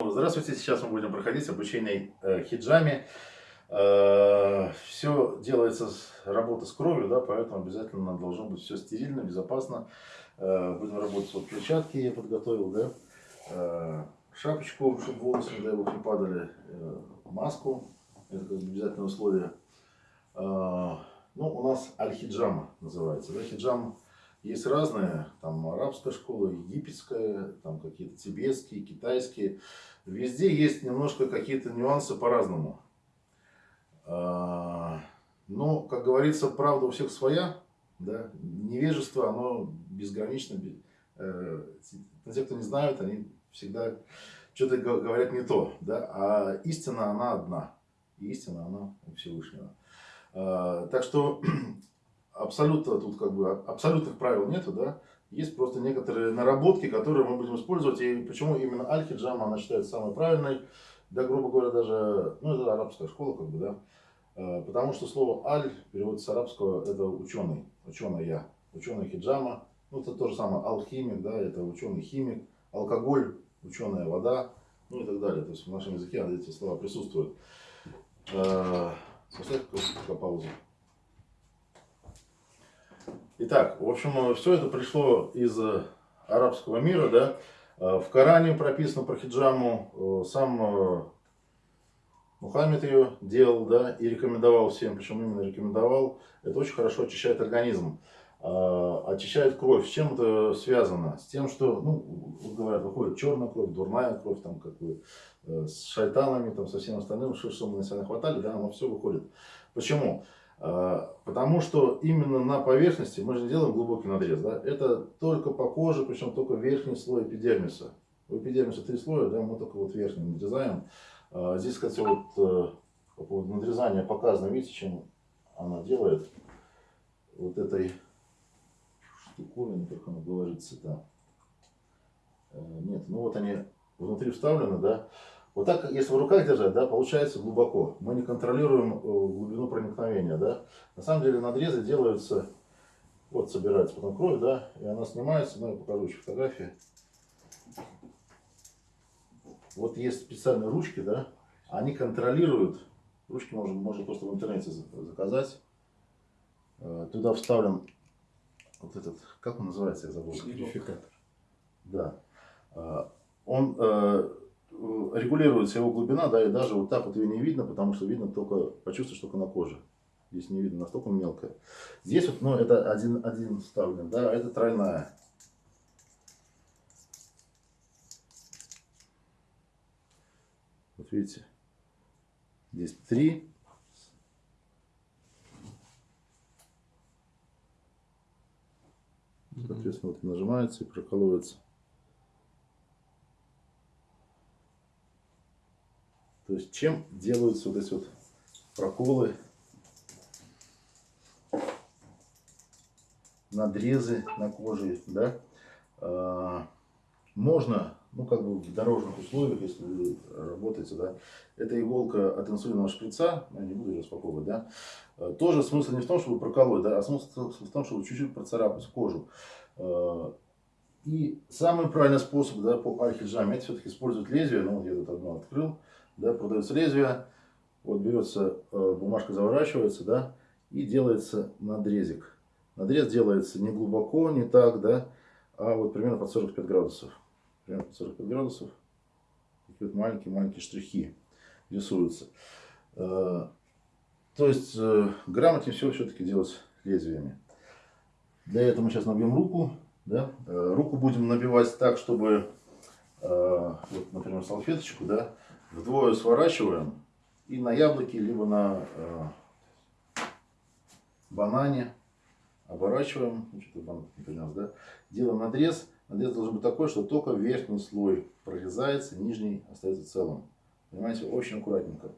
Здравствуйте, сейчас мы будем проходить обучение э, хиджами. Э, все делается с работы с кровью, да, поэтому обязательно должно быть все стерильно, безопасно. Э, будем работать вот перчатки я подготовил, да, э, шапочку, чтобы волосы, не дай бог, не падали, э, маску, это обязательное условие. Э, ну, у нас аль-хиджама называется, да, хиджам есть разные, там арабская школа, египетская, там какие-то тибетские, китайские. Везде есть немножко какие-то нюансы по-разному. А, но, как говорится, правда у всех своя. Да? Невежество, оно безгранично. Э, те, кто не знают, они всегда что-то говорят не то. Да? А истина, она одна. И истина, она у Всевышнего. А, так что абсолютно тут как бы абсолютных правил нету, да. Есть просто некоторые наработки, которые мы будем использовать. И почему именно аль-хиджама, она считается самой правильной. Да, грубо говоря, даже, ну, это арабская школа, как бы, да. А, потому что слово аль переводится с арабского, это ученый, ученая, ученый хиджама. Ну, это то же самое, алхимик, да, это ученый химик, алкоголь, ученая вода, ну и так далее. То есть в нашем языке эти слова присутствуют. А, поставь паузу. Итак, в общем, все это пришло из э, арабского мира, да. Э, в Коране прописано про хиджаму, э, сам Мухаммед ее делал, да, и рекомендовал всем, причем именно рекомендовал. Это очень хорошо очищает организм, очищает кровь. С чем это связано? С тем, что, ну, говорят, выходит черная кровь, дурная кровь, там, как бы, с шайтанами, там, со всем остальным, что, мы на себя хватали, да, оно все выходит. Почему? А, потому что именно на поверхности, мы же делаем глубокий надрез, да, это только по коже, причем только верхний слой эпидермиса. У эпидермиса три слоя, да, мы только вот верхний надрезаем. А, здесь, кстати, вот э, по поводу надрезания показано, видите, чем она делает. Вот этой штуковиной, как она говорится, да. Э, нет, ну вот они внутри вставлены, да. Вот так, если в руках держать, да, получается глубоко. Мы не контролируем э, глубину проникновения, да. На самом деле надрезы делаются, вот собирается потом кровь, да, и она снимается, ну, я покажу еще фотографии. Вот есть специальные ручки, да, они контролируют, ручки можно, можно просто в интернете заказать. Э, туда вставлен вот этот, как он называется, я забыл. Верификатор. Да. Э, он регулируется его глубина, да, и даже вот так вот ее не видно, потому что видно только, почувствуешь только на коже. Здесь не видно, настолько мелкая. Здесь вот, ну, это один, один вставлен, да, а это тройная. Вот видите, здесь три. Соответственно, вот нажимается и прокалывается. Есть чем делаются вот эти вот проколы, надрезы на коже, да? А, можно, ну как бы в дорожных условиях, если вы работаете, да, эта иголка от инсулинового шприца, я не буду ее распаковывать, да, а, тоже смысл не в том, чтобы проколоть, да, а смысл в том, чтобы чуть-чуть процарапать кожу. А, и самый правильный способ, да, по альхиджаме, это все-таки использовать лезвие, ну вот я тут одно открыл, да, продается лезвие, вот берется, э, бумажка заворачивается, да, и делается надрезик. Надрез делается не глубоко, не так, да, а вот примерно под 45 градусов. Примерно под 45 градусов. Такие вот маленькие-маленькие штрихи рисуются. Э, то есть э, грамотнее все все-таки делать лезвиями. Для этого мы сейчас набьем руку. Да? Руку будем набивать так, чтобы, вот, например, салфеточку, да, вдвое сворачиваем и на яблоке, либо на э, банане оборачиваем, ну, что-то банан не принес, да, делаем надрез. Надрез должен быть такой, что только верхний слой прорезается, нижний остается целым. Понимаете, очень аккуратненько.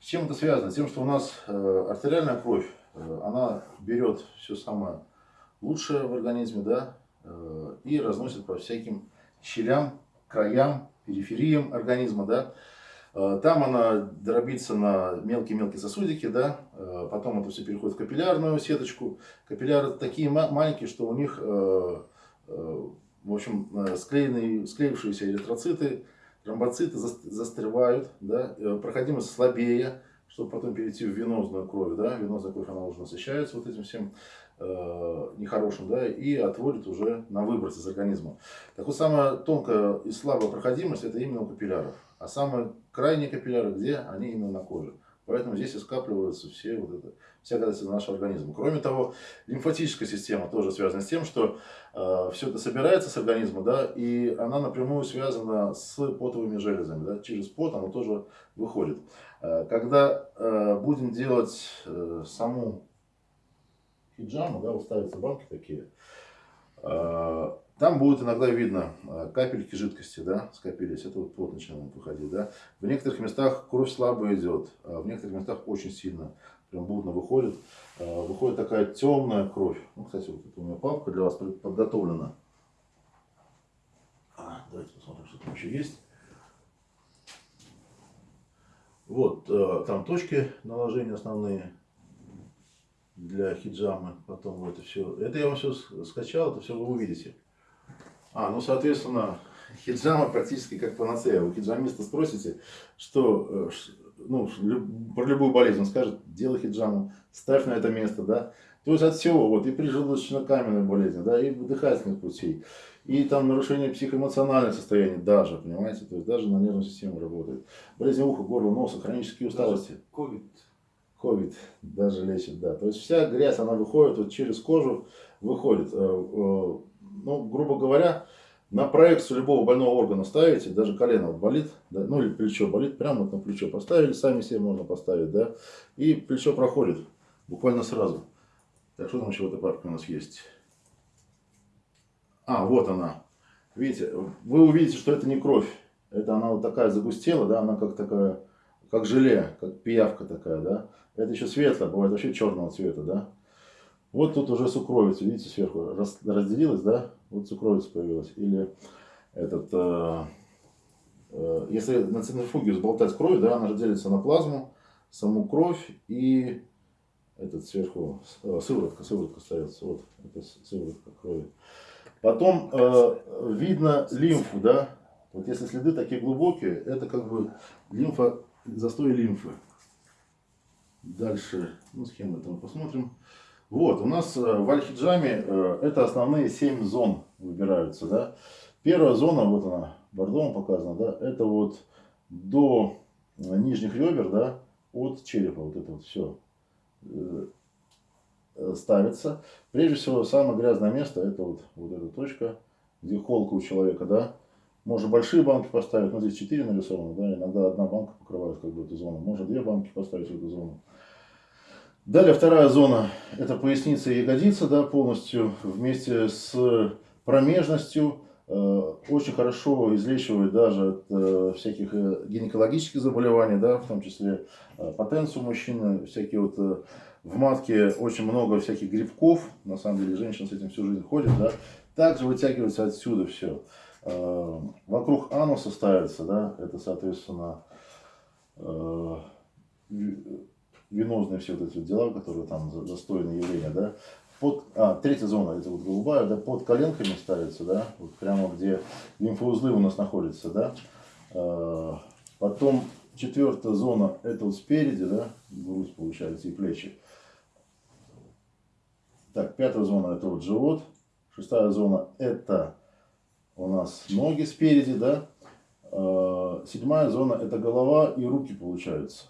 С чем это связано? С тем, что у нас э, артериальная кровь, э, она берет все самое лучшее в организме, да, э, и разносит по всяким щелям, краям, перифериям организма, да. Э, там она дробится на мелкие-мелкие сосудики, да, э, потом это все переходит в капиллярную сеточку. Капилляры такие маленькие, что у них, э, в общем, склеенные, склеившиеся эритроциты, тромбоциты застревают, да, проходимость слабее, чтобы потом перейти в венозную кровь, да, венозная кровь, она уже насыщается вот этим всем нехорошим, да, и отводит уже на выброс из организма. Так вот, самая тонкая и слабая проходимость, это именно у капилляров. А самые крайние капилляры, где? Они именно на коже. Поэтому здесь и скапливаются все вот это, вся гадость нашего организма. Кроме того, лимфатическая система тоже связана с тем, что э, все это собирается с организма, да, и она напрямую связана с потовыми железами, да, через пот оно тоже выходит. Э, когда э, будем делать э, саму хиджаму, да, уставятся банки такие, э, там будет иногда видно э, капельки жидкости, да, скопились, это вот пот начинает выходить, да. В некоторых местах кровь слабо идет, а в некоторых местах очень сильно, прям будно выходит. Э, выходит такая темная кровь. Ну, кстати, вот у меня папка для вас подготовлена. А, давайте посмотрим, что там еще есть. Вот, э, там точки наложения основные для хиджамы. Потом вот это все. Это я вам все скачал, это все вы увидите. А, ну, соответственно, хиджама практически как панацея. У хиджамиста спросите, что, э, ну, про любую болезнь он скажет, делай хиджаму, ставь на это место, да. То есть от всего, вот, и при желудочно-каменной болезни, да, и дыхательных путей, и там нарушение психоэмоциональных состояний даже, понимаете, то есть даже на нервную систему работает. Болезни уха, горла, носа, хронические усталости. Ковид. Ковид даже лечит, да. То есть вся грязь, она выходит вот через кожу, выходит. Ну, грубо говоря, на проекцию любого больного органа ставите, даже колено болит, да, ну или плечо болит, прямо вот на плечо поставили, сами себе можно поставить, да, и плечо проходит буквально сразу. Так, что там еще в этой папке у нас есть? А, вот она. Видите, вы увидите, что это не кровь. Это она вот такая загустела, да, она как такая, как желе, как пиявка такая, да. Это еще светлая, бывает вообще черного цвета, да. Вот тут уже сукровица, видите, сверху разделилась, да? Вот сукровица появилась. Или этот, э, э, если на центрифуге взболтать кровь, да, она же делится на плазму, саму кровь и этот сверху э, сыворотка, сыворотка остается. Вот, это сыворотка крови. Потом э, видно лимфу, да? Вот если следы такие глубокие, это как бы лимфа, застой лимфы. Дальше, ну, схему это мы посмотрим. Вот, у нас э, в Аль-Хиджаме э, это основные 7 зон выбираются, да. Первая зона, вот она, бордовым показана, да, это вот до э, нижних ребер, да, от черепа, вот это вот все ставится. Прежде всего, самое грязное место, это вот, вот эта точка, где холка у человека, да. Можно большие банки поставить, ну здесь 4 нарисованы, да, иногда одна банка покрывает как бы эту зону. Можно две банки поставить в эту зону. Далее вторая зона, это поясница и ягодица, да, полностью вместе с промежностью. Э, очень хорошо излечивает даже от э, всяких э, гинекологических заболеваний, да, в том числе потенцию мужчины, всякие вот в матке очень много всяких грибков, на самом деле женщина с этим всю жизнь ходит, да, также вытягивается отсюда все. Вокруг ануса ставится, да, это соответственно венозные все вот эти дела, которые там застойные явления, да. Под, а, третья зона, это вот голубая, да, под коленками ставится, да, вот прямо где лимфоузлы у нас находятся, да. А, потом четвертая зона, это вот спереди, да, грудь получается и плечи. Так, пятая зона, это вот живот. Шестая зона, это у нас ноги спереди, да. А, седьмая зона, это голова и руки получаются.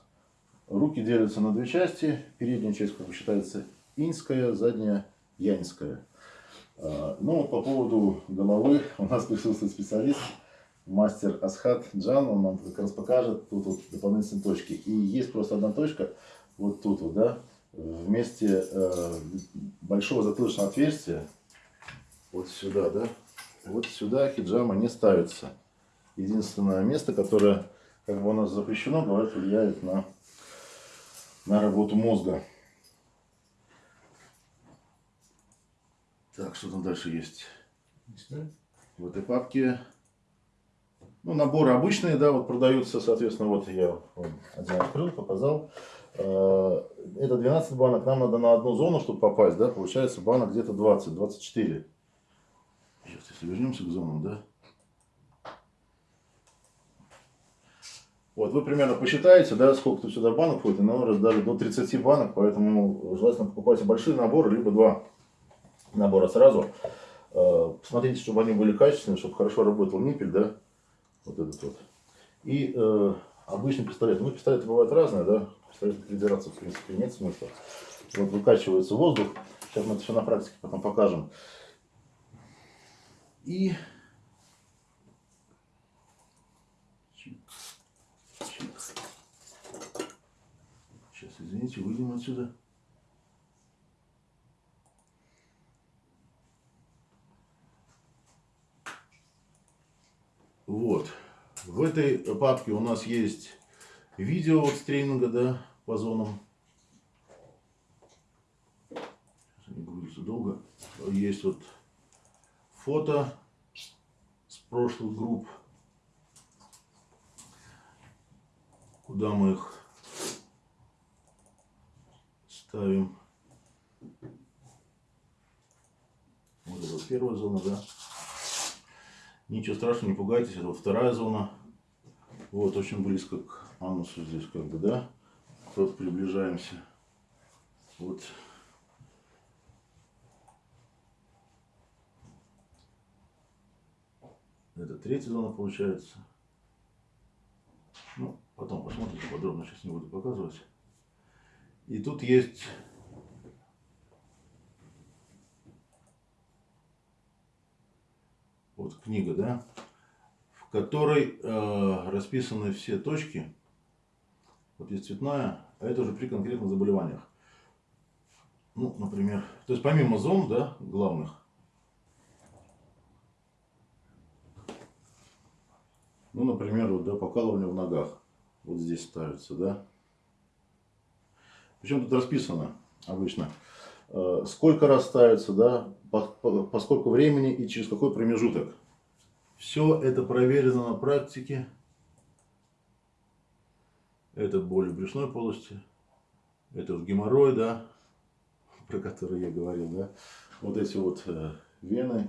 Руки делятся на две части. Передняя часть, как бы считается, инская, задняя янская. А, ну, вот по поводу головы у нас присутствует специалист, мастер Асхат Джан, он нам как раз покажет тут вот дополнительные точки. И есть просто одна точка, вот тут вот, да, вместе э, большого затылочного отверстия, вот сюда, да, вот сюда хиджама не ставится. Единственное место, которое, как бы у нас запрещено, говорят, влияет на на работу мозга. Так, что там дальше есть? В этой папке ну, наборы обычные, да, вот продаются, соответственно, вот я один открыл, показал. Э, это 12 банок, нам надо на одну зону, чтобы попасть, да, получается банок где-то 20, 24. Сейчас, если вернемся к зонам, да. Вот, вы примерно посчитаете, да, сколько тут сюда банок входит, и на раздали до 30 банок, поэтому желательно покупайте большие наборы, либо два набора сразу. Э, Посмотрите, чтобы они были качественные, чтобы хорошо работал ниппель, да, вот этот вот. И э, обычный пистолет. Ну, пистолеты бывают разные, да, пистолеты придираться, в принципе, нет смысла. Вот выкачивается воздух, сейчас мы это все на практике потом покажем. И Сейчас, извините, выйдем отсюда. Вот. В этой папке у нас есть видео вот с тренинга, да, по зонам. Сейчас они грузятся долго. Есть вот фото с прошлых групп. Куда мы их ставим. Вот это вот первая зона, да. Ничего страшного, не пугайтесь, это вторая зона. Вот, очень близко к анусу здесь, как бы, да. Вот приближаемся. Вот. Это третья зона получается. Ну, потом посмотрите подробно, сейчас не буду показывать. И тут есть вот книга, да, в которой э, расписаны все точки. Вот есть цветная, а это уже при конкретных заболеваниях. Ну, например, то есть помимо зон, да, главных, ну, например, вот, да, покалывание в ногах, вот здесь ставится, да. Причем тут расписано обычно, э, сколько раз ставится, да, по, по, по сколько времени и через какой промежуток. Все это проверено на практике. Это боль в брюшной полости. Это вот геморрой, да, про который я говорил, да. Вот эти вот э, вены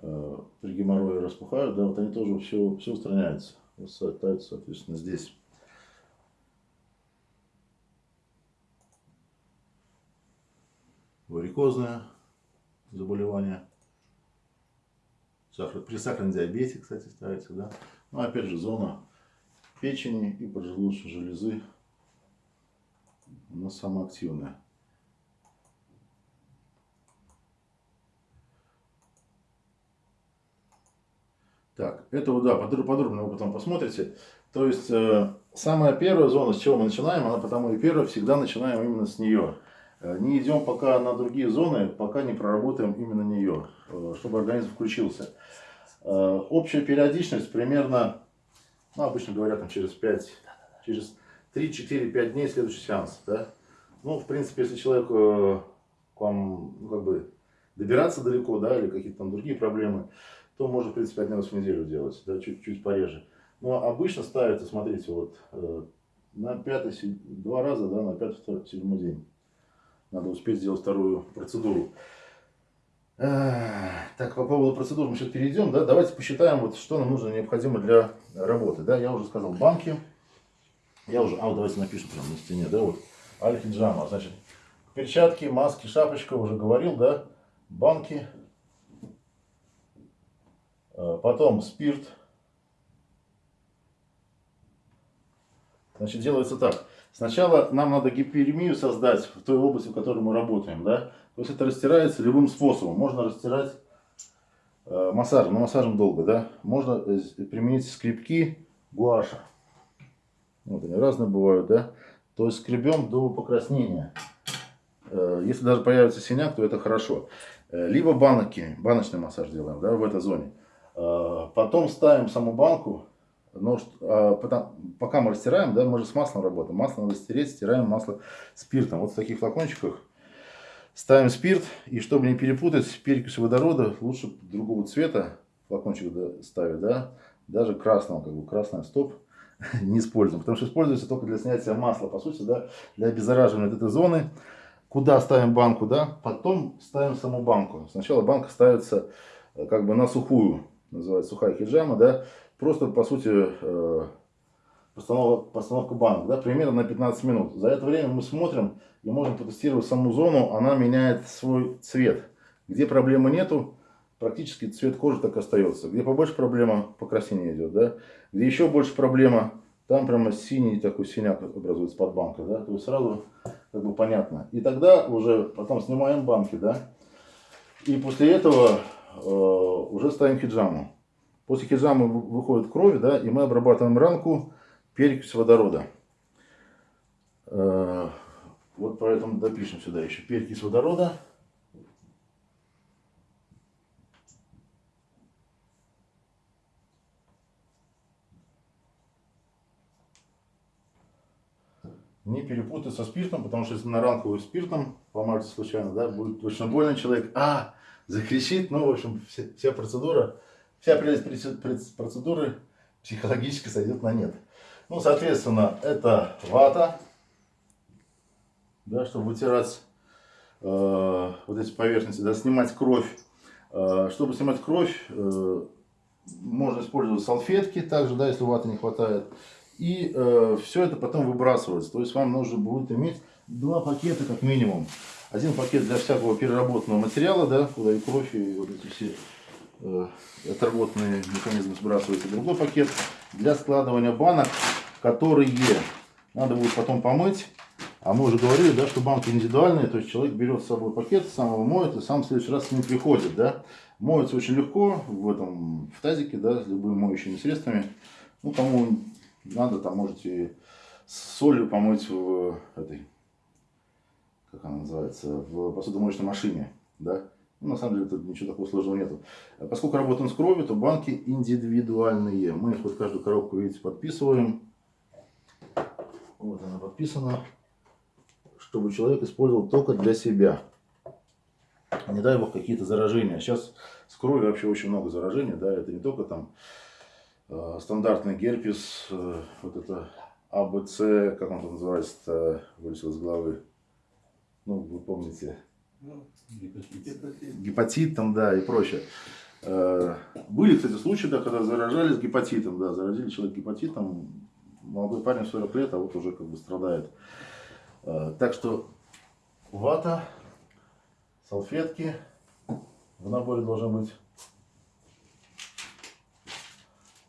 э, при геморрое распухают, да, вот они тоже все, все устраняются. Вот ставятся, соответственно, здесь. Варикозное заболевание. Сахар, при сахарном диабете, кстати, ставится, да. Ну, опять же, зона печени и поджелудочной железы, она самая активная. Так, это вот, да, подробно вы потом посмотрите. То есть, э, самая первая зона, с чего мы начинаем, она потому и первая, всегда начинаем именно с нее. Э, не идем пока на другие зоны, пока не проработаем именно нее, э, чтобы организм включился. Э, общая периодичность примерно, ну, обычно говорят, там, через 5, через 3-4-5 дней следующий сеанс. Да? Ну, в принципе, если человек к вам, ну, как бы, добираться далеко, да, или какие-то там другие проблемы, то можно, в принципе, один раз в неделю делать, да, чуть-чуть пореже. Но обычно ставится, смотрите, вот, на пятый, два раза, да, на пятый, седьмой день. Надо успеть сделать вторую процедуру. Так, по поводу процедур мы сейчас перейдем. Да? Давайте посчитаем, вот, что нам нужно необходимо для работы. Да? Я уже сказал банки. Я уже, а вот давайте напишем прямо на стене. Да, вот. Альфиджама. Значит, перчатки, маски, шапочка, уже говорил, да. Банки. А, потом спирт. Значит, делается так. Сначала нам надо гиперемию создать в той области, в которой мы работаем. Да? То есть это растирается любым способом. Можно растирать э, массажем, но массажем долго. Да? Можно э, применить скребки гуаша. Вот они разные бывают. Да? То есть скребем до покраснения. Э, если даже появится синяк, то это хорошо. Э, либо банки, баночный массаж делаем да, в этой зоне. Потом ставим саму банку но а, потом, пока мы растираем, да, мы же с маслом работаем. Масло надо стереть, стираем масло спиртом. Вот в таких флакончиках ставим спирт. И чтобы не перепутать перекись водорода, лучше другого цвета флакончик ставить, да. Даже красного, как бы красный стоп не используем. Потому что используется только для снятия масла, по сути, да, для обеззараживания этой зоны. Куда ставим банку, да, потом ставим саму банку. Сначала банка ставится э, как бы на сухую, называется сухая хиджама, да, Просто, по сути, э, постановка, постановка банок, да, примерно на 15 минут. За это время мы смотрим и можем протестировать саму зону, она меняет свой цвет. Где проблемы нету, практически цвет кожи так остается. Где побольше проблема, покраснение идет, да. Где еще больше проблема, там прямо синий такой синяк образуется под банкой, да, то есть сразу как бы понятно. И тогда уже потом снимаем банки, да, и после этого э, уже ставим хиджаму. После хиджамы выходит кровь, да, и мы обрабатываем ранку перекись водорода. Э, вот поэтому допишем сюда еще перекись водорода. не перепутай со спиртом, потому что если на ранку спиртом помажете случайно, да, будет точно больно человек, а, закричит, ну, в общем, вся, вся процедура, вся прелесть процедуры психологически сойдет на нет. Ну, соответственно, это вата, да, чтобы вытирать э, вот эти поверхности, да, снимать кровь. Э, чтобы снимать кровь, э, можно использовать салфетки также, да, если ваты не хватает. И э, все это потом выбрасывается. То есть вам нужно будет иметь два пакета как минимум. Один пакет для всякого переработанного материала, да, куда и кровь, и вот эти все э, отработанные механизмы сбрасываются. Другой пакет для складывания банок, которые надо будет потом помыть. А мы уже говорили, да, что банки индивидуальные, то есть человек берет с собой пакет, сам его моет и сам в следующий раз с ним приходит. Да. Моется очень легко в этом в тазике, да, с любыми моющими средствами. Ну, кому надо, там можете с солью помыть в этой, как она называется, в посудомоечной машине, да. Ну, на самом деле тут ничего такого сложного нету. А поскольку работаем с кровью, то банки индивидуальные. Мы их вот каждую коробку, видите, подписываем. Вот она подписана. Чтобы человек использовал только для себя. Не дай бог какие-то заражения. Сейчас с кровью вообще очень много заражений, да, это не только там Э, стандартный герпес, э, вот это АБЦ, как он там называется, вылетел из головы. Ну, вы помните. Гепатит. гепатит там, да, и прочее. Э, были, кстати, случаи, да, когда заражались гепатитом, да, заразили человека гепатитом, молодой парень 40 лет, а вот уже как бы страдает. Так что вата, салфетки в наборе должны быть.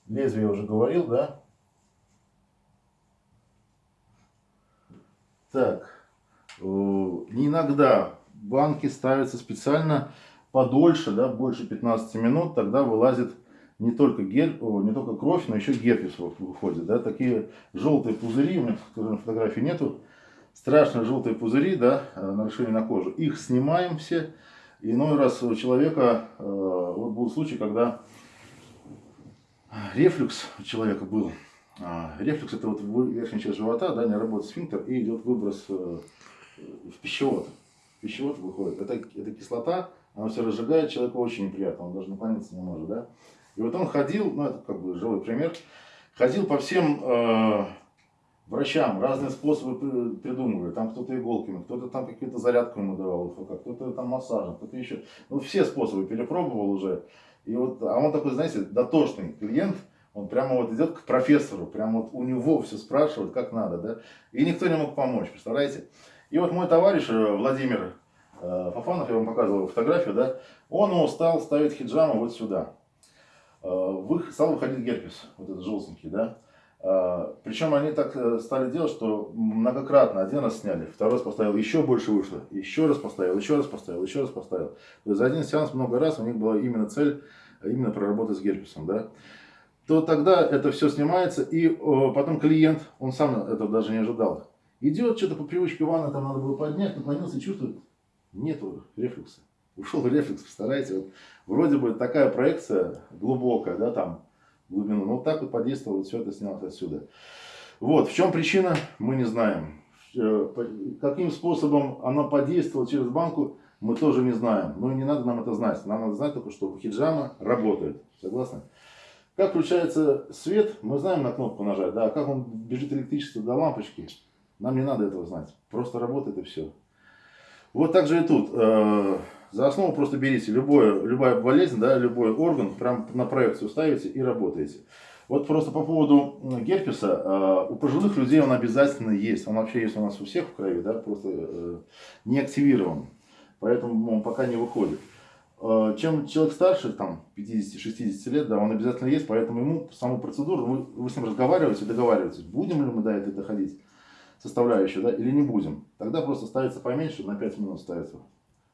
Лезвие я уже говорил, да? Так, э, иногда банки ставятся специально подольше, да, больше 15 минут, тогда вылазит не только, гель, о, не только кровь, но еще герпес выходит. Да, такие желтые пузыри, у меня на фотографии нету, страшные желтые пузыри, да, э, нарушение на кожу. Их снимаем все. Иной раз у человека, э, вот был случай, когда рефлюкс у человека был. А, рефлюкс это вот верхняя часть живота, да, не работает сфинктер и идет выброс э, в пищевод. Пищевод выходит. Это, это кислота, она все разжигает, человеку очень неприятно, он даже наклониться не может, да. И вот он ходил, ну это как бы живой пример, ходил по всем э, врачам, разные способы придумывали. Там кто-то иголками, кто-то там какие-то зарядку ему давал, кто-то там массажем, кто-то еще. Ну все способы перепробовал уже. И вот, а он такой, знаете, дотошный клиент, он прямо вот идет к профессору, прямо вот у него все спрашивает, как надо, да. И никто не мог помочь, представляете? И вот мой товарищ э, Владимир э, Фафанов, я вам показывал фотографию, да, он стал ставить хиджаму вот сюда. Э, стал выходить герпес, вот этот желтенький, да. Причем они так стали делать, что многократно один раз сняли, второй раз поставил, еще больше вышло, еще раз поставил, еще раз поставил, еще раз поставил. То есть за один сеанс много раз у них была именно цель, именно проработать с герпесом, да. То тогда это все снимается, и потом клиент, он сам этого даже не ожидал, идет, что-то по привычке ванны там надо было поднять, наклонился и чувствует, нету рефлюкса. Ушел рефлекс, представляете, вот, вроде бы такая проекция глубокая, да, там, глубину. Но вот так вот подействовало, все это снялось отсюда. Вот, в чем причина, мы не знаем. Э, каким способом она подействовала через банку, мы тоже не знаем. Но не надо нам это знать. Нам надо знать только, что хиджама работает. Согласны? Как включается свет, мы знаем на кнопку нажать. Да, а как он бежит электричество до лампочки, нам не надо этого знать. Просто работает и все. Вот так же и тут. Э, за основу просто берите любое, любая болезнь, да, любой орган, прям на проекцию ставите и работаете. Вот просто по поводу герпеса, э, у пожилых людей он обязательно есть. Он вообще есть у нас у всех в крови, да, просто э, не активирован. Поэтому он пока не выходит. Чем человек старше, там, 50-60 лет, да, он обязательно есть, поэтому ему саму процедуру, вы, вы с ним разговариваете, договариваетесь, будем ли мы до этой доходить составляющую, да, или не будем. Тогда просто ставится поменьше, на 5 минут ставится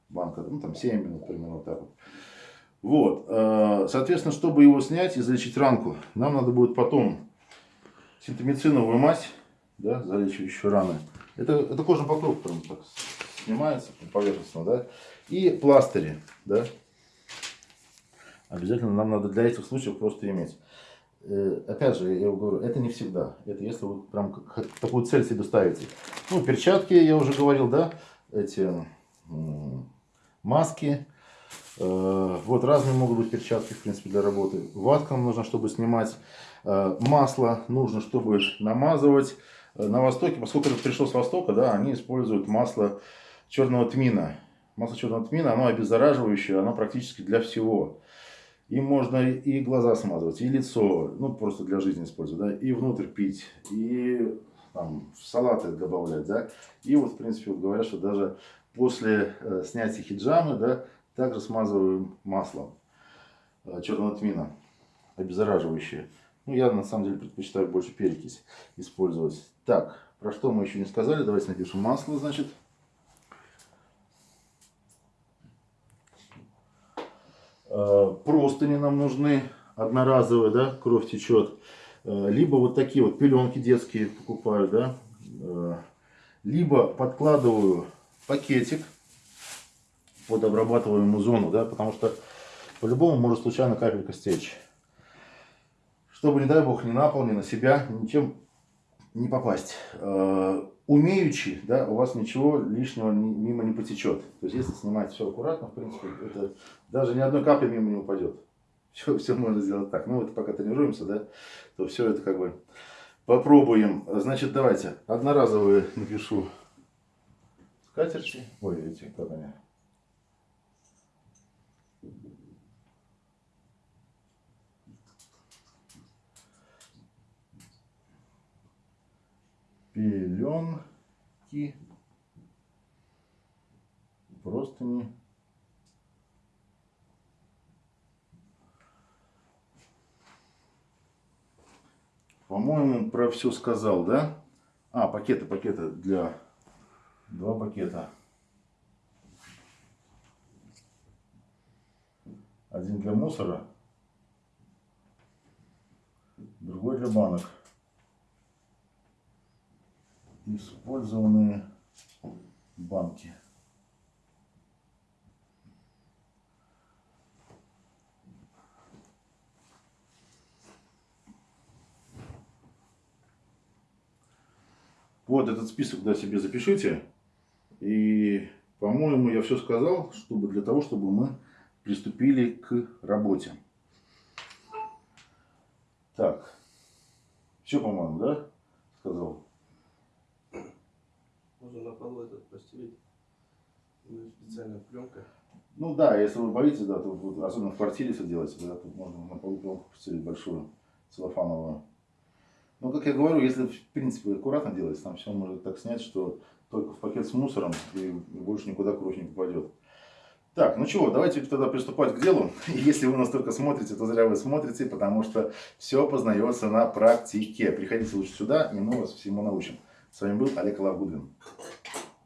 банка, ну, там, 7 минут, примерно вот так вот. Вот, э, соответственно, чтобы его снять и залечить ранку, нам надо будет потом синтомициновую мазь, да, залечивающую раны. Это, это кожный покров прям так снимается поверхностно, да, и пластыри, да. Обязательно нам надо для этих случаев просто иметь. Э, опять же, я говорю, это не всегда. Это если вы прям такую цель себе ставите. Ну, перчатки, я уже говорил, да, эти маски. Э, вот разные могут быть перчатки, в принципе, для работы. Ватка нужно, чтобы снимать. Э, масло нужно, чтобы намазывать. На Востоке, поскольку это пришло с Востока, да, они используют масло черного тмина. Масло черного тмина, оно обеззараживающее, оно практически для всего. Им можно и глаза смазывать, и лицо, ну просто для жизни использовать, да, и внутрь пить, и там, в салаты добавлять, да. И вот, в принципе, вот говорят, что даже после э, снятия хиджамы, да, также смазываем маслом э, черного тмина, обеззараживающее. Ну, я на самом деле предпочитаю больше перекись использовать. Так, про что мы еще не сказали, давайте напишем масло, значит. Простыни нам нужны одноразовые, да, кровь течет. Э, либо вот такие вот пеленки детские покупаю, да. Э, либо подкладываю пакетик под обрабатываемую зону, да, потому что по-любому может случайно капелька стечь. Чтобы, не дай бог, ни на пол, ни на себя, ничем не попасть умеючи, да, у вас ничего лишнего мимо не потечет. То есть, если снимать все аккуратно, в принципе, это даже ни одной капли мимо не упадет. Все, все можно сделать так. Ну, вот пока тренируемся, да, то все это как бы попробуем. Значит, давайте, одноразовые напишу скатерти. Ой, эти, как они? Пеленки, простыни. По-моему, про все сказал, да? А, пакеты, пакеты для... Два пакета. Один для мусора, другой для банок использованные банки. Вот этот список да, себе запишите. И, по-моему, я все сказал, чтобы для того, чтобы мы приступили к работе. Так, все, по-моему, да, сказал? Можно на полу этот постелить. Ну, специальная пленка. Ну да, если вы боитесь, да, то вот, особенно в квартире если делаете, да, то можно на полу пленку постелить большую, целлофановую. Но, как я говорю, если в принципе аккуратно делать, там все можно так снять, что только в пакет с мусором и больше никуда кровь не попадет. Так, ну чего, давайте тогда приступать к делу. Если вы нас только смотрите, то зря вы смотрите, потому что все познается на практике. Приходите лучше сюда, и мы вас всему научим. С вами был Олег Лавгудвин.